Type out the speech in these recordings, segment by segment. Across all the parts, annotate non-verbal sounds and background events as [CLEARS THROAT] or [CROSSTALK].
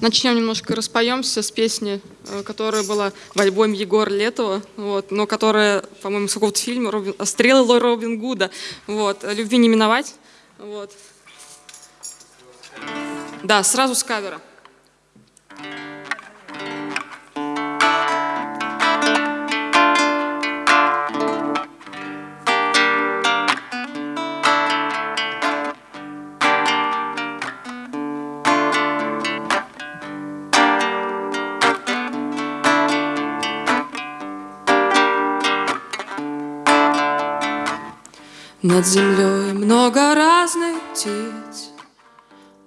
Начнем немножко распоемся с песни, э, которая была в альбоме Егора Летова, вот, но которая, по-моему, с какого-то фильма Робин, «Стрелы Робин Гуда». Вот, «Любви не миновать». Вот. Да, сразу с кавера. Над землей много разных птиц,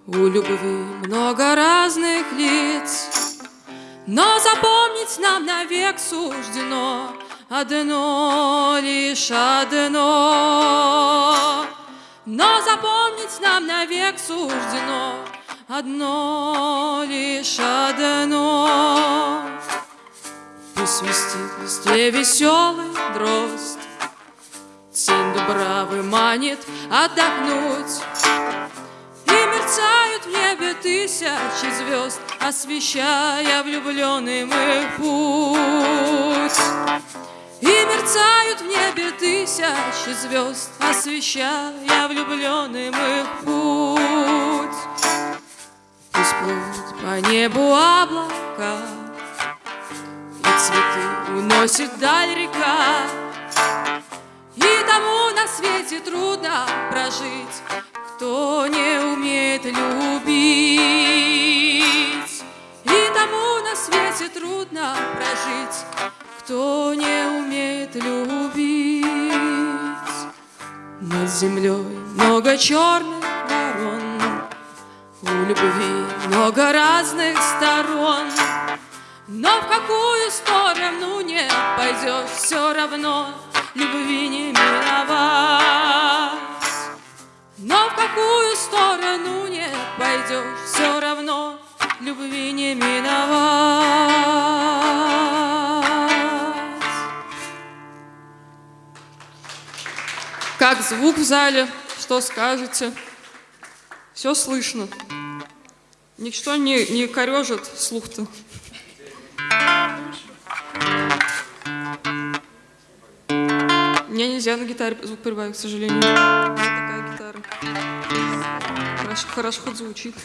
У любви много разных лиц, Но запомнить нам навек суждено. Одно, лишь одно. Но запомнить нам навек суждено. Одно, лишь одно. Пусть свистит в листве веселый дрозд, дубравы манит отдохнуть. И мерцают в небе тысячи звезд Освещая влюбленным их путь. И мерцают в небе тысячи звезд Освещая влюбленным их путь. Пусть плывут по небу облака И цветы уносит даль река тому на свете трудно прожить, Кто не умеет любить. И тому на свете трудно прожить, Кто не умеет любить. Над землей много черных ворон, У любви много разных сторон, но в какую сторону не пойдешь, все равно любви не миновать. Но в какую сторону не пойдешь, все равно любви не миновать. Как звук в зале, что скажете? Все слышно. Ничто не, не корежит слух-то. Мне нельзя на гитаре звук прибавить, к сожалению. Меня такая гитара. Хорошо, хорошо хоть звучит.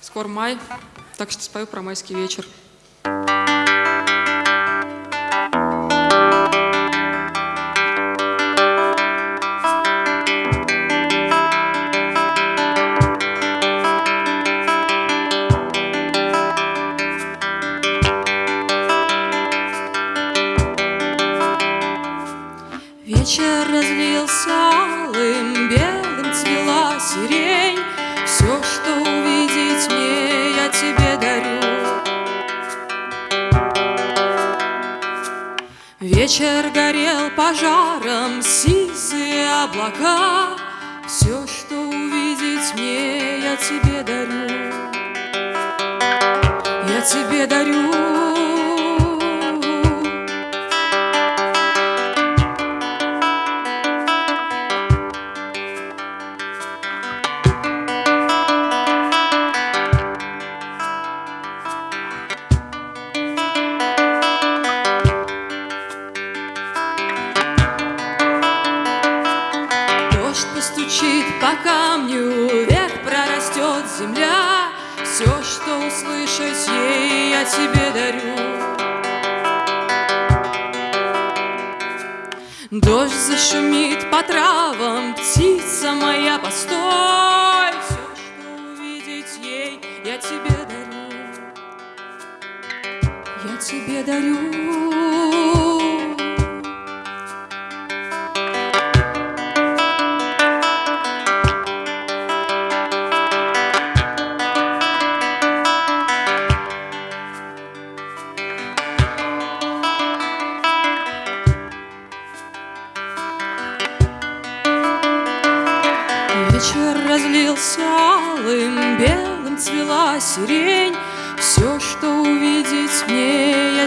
Скоро май, так что спою про майский вечер. Пожаром, сизые облака, Все, что увидеть мне, я тебе дарю. Я тебе дарю. Постучит по камню, вверх прорастет земля. Все, что услышать ей, я тебе дарю. Дождь зашумит по травам, птица моя, постой. Все, что увидеть ей, я тебе дарю. Я тебе дарю.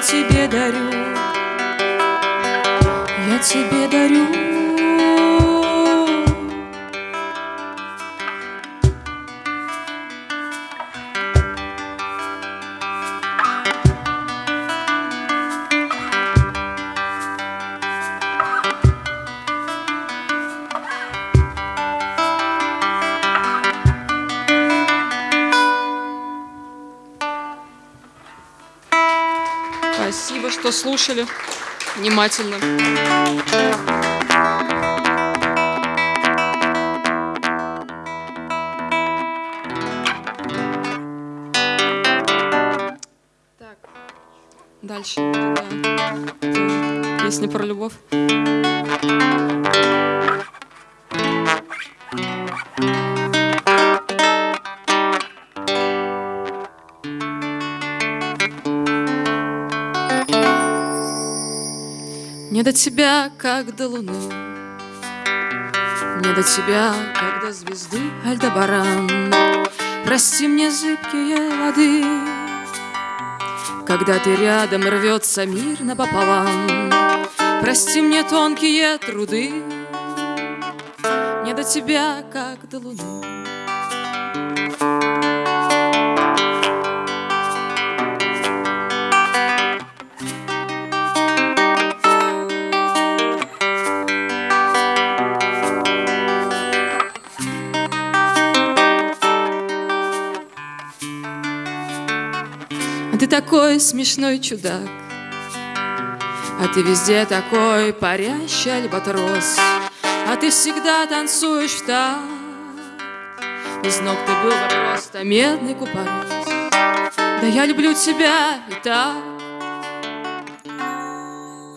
Тебе дарю. Я тебе Спасибо, что слушали внимательно. Так, дальше. Да. Песня про любовь. До тебя, как до луны, Не до тебя, как до звезды Альдебаран. Прости мне зыбкие воды, Когда ты рядом рвется мир напополам. Прости мне тонкие труды, Не до тебя, как до луны. А ты такой смешной чудак, А ты везде такой парящий альбатрос, А ты всегда танцуешь так. Из ног ты был просто медный купорос. Да я люблю тебя и так.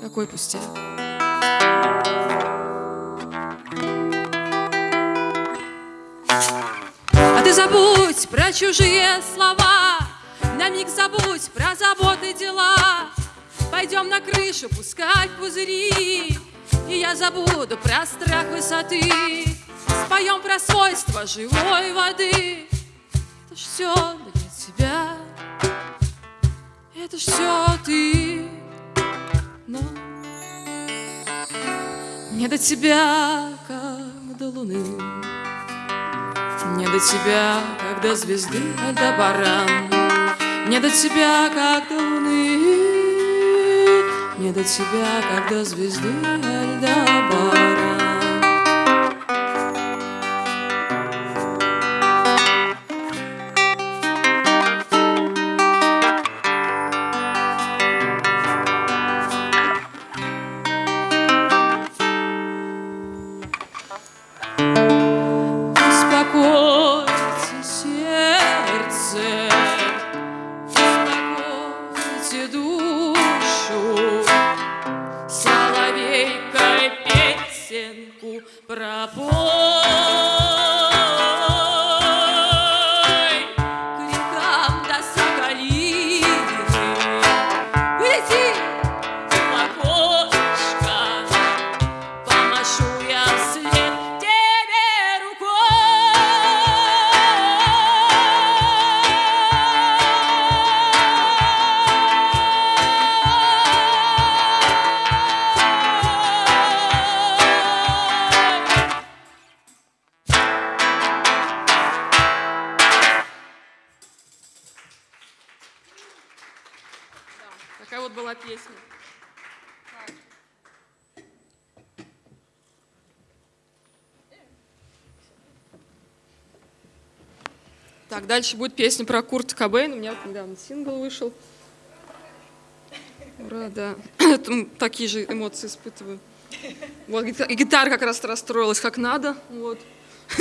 Какой пустяк. А ты забудь про чужие слова, на миг забудь про заботы дела. Пойдем на крышу пускать пузыри. И я забуду про страх высоты. Споем про свойства живой воды. Это ж все для тебя. Это ж все ты. Но не до тебя, как до луны. Не до тебя, как до звезды Альдебаран не до тебя, как до луны, Не до тебя, как до звезды Альдабара. Вот была песня. Так, дальше будет песня про Курта Кобейна. У меня вот недавно сингл вышел. Ура, да. [CLEARS THROAT] Такие же эмоции испытываю. Вот, и гитара как раз расстроилась как надо. Вот. [LAUGHS]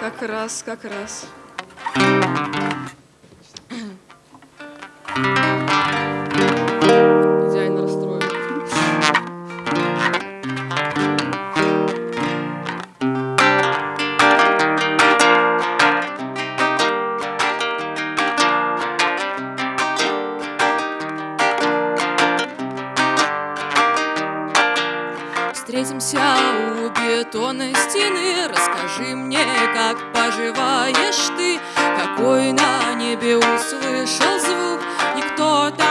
Как раз, как раз. Идеально расстроилась. Встретимся у бетонной стены. Расскажи мне, как поживаешь ты? Какой на небе услышал звук И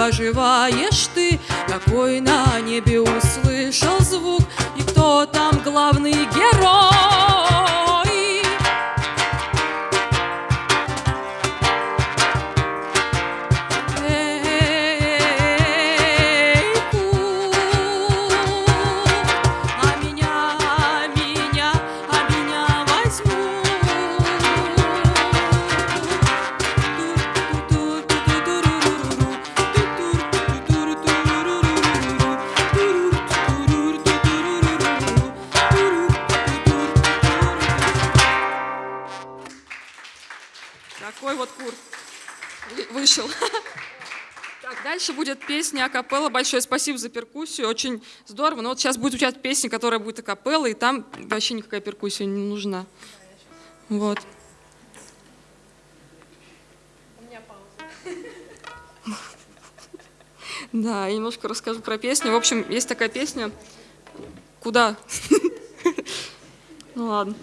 поживаешь ты? Какой на небе Такой вот кур вышел. [LAUGHS] Так, дальше будет песня акапелла. Большое спасибо за перкуссию, очень здорово. Но вот сейчас будет учать песня, которая будет акапелла, и там вообще никакая перкуссия не нужна. Вот. [LAUGHS] Да, я немножко расскажу про песню. В общем, есть такая песня. Куда? [LAUGHS] Ну ладно.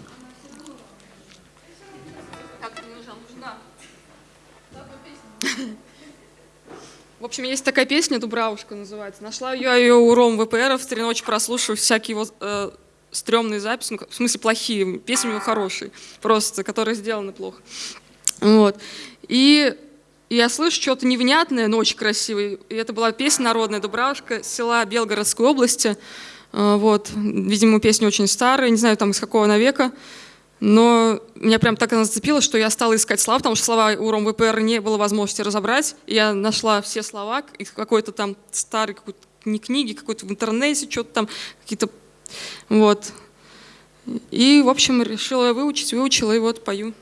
В общем, есть такая песня «Дубравушка» называется. Нашла я ее у Ром ВПР, в три ночи прослушав всякие его э, стрёмные записи, ну, в смысле плохие, песни у него хорошие, просто, которые сделаны плохо. Вот. И я слышу что-то невнятное, но очень красивое. И это была песня народная «Дубравушка» села Белгородской области. Э, вот. Видимо, песня очень старая, не знаю, там из какого она века. Но меня прям так она зацепила, что я стала искать слова, потому что слова у Ром ВПР не было возможности разобрать. Я нашла все слова из какой-то там старой какой-то не книги, какой-то в интернете, что-то там, какие-то... Вот. И, в общем, решила выучить, выучила, и вот пою.